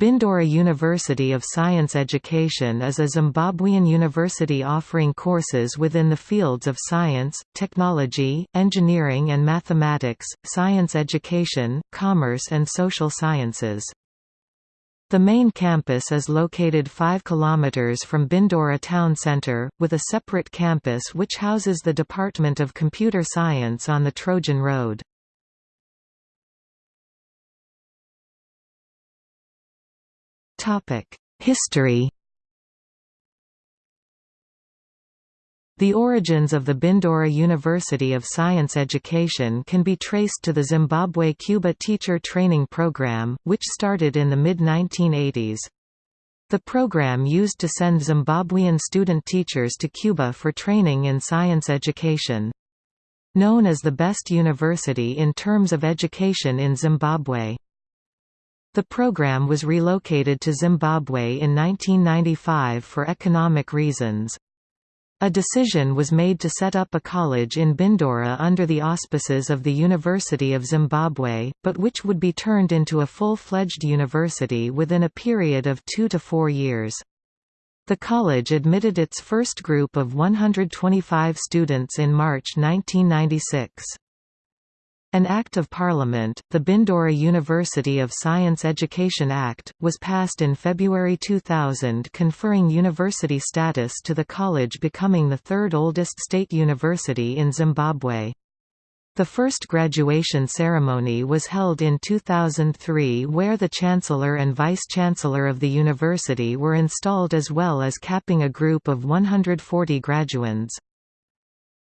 Bindura University of Science Education is a Zimbabwean university offering courses within the fields of science, technology, engineering and mathematics, science education, commerce and social sciences. The main campus is located 5 km from Bindura town centre, with a separate campus which houses the Department of Computer Science on the Trojan Road. History The origins of the Bindura University of Science Education can be traced to the Zimbabwe-Cuba Teacher Training Program, which started in the mid-1980s. The program used to send Zimbabwean student teachers to Cuba for training in science education. Known as the best university in terms of education in Zimbabwe. The program was relocated to Zimbabwe in 1995 for economic reasons. A decision was made to set up a college in Bindura under the auspices of the University of Zimbabwe, but which would be turned into a full-fledged university within a period of two to four years. The college admitted its first group of 125 students in March 1996. An Act of Parliament, the Bindura University of Science Education Act, was passed in February 2000 conferring university status to the college becoming the third oldest state university in Zimbabwe. The first graduation ceremony was held in 2003 where the Chancellor and Vice-Chancellor of the university were installed as well as capping a group of 140 graduands.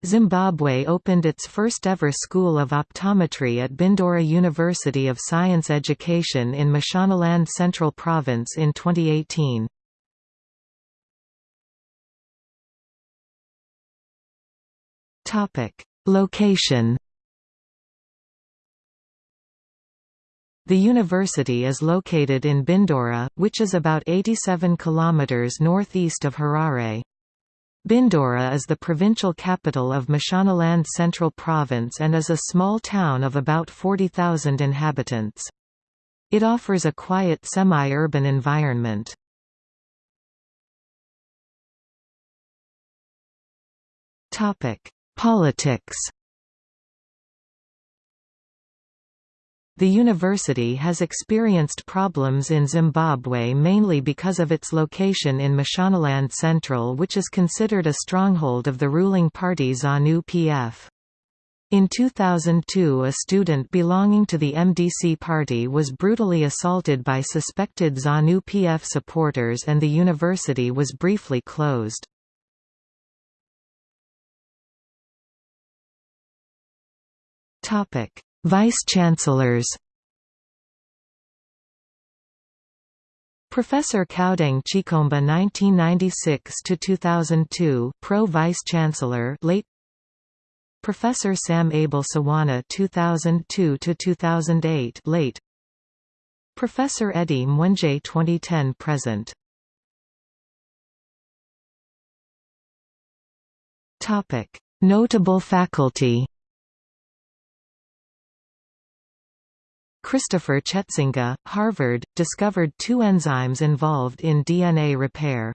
Zimbabwe opened its first-ever School of Optometry at Bindura University of Science Education in Mashonaland Central Province in 2018. Topic: Location The university is located in Bindura, which is about 87 km northeast of Harare. Bindura is the provincial capital of Mashonaland Central Province and is a small town of about 40,000 inhabitants. It offers a quiet semi-urban environment. Politics The university has experienced problems in Zimbabwe mainly because of its location in Mashonaland Central which is considered a stronghold of the ruling party ZANU-PF. In 2002 a student belonging to the MDC party was brutally assaulted by suspected ZANU-PF supporters and the university was briefly closed. Topic Vice-Chancellors. Professor Kaudeng Chikomba 1996–2002 Pro-Vice-Chancellor late Professor Sam Abel Sawana 2002–2008 late Professor Eddie Mwenje 2010 present. Notable faculty Christopher Chetsanga, Harvard, discovered two enzymes involved in DNA repair.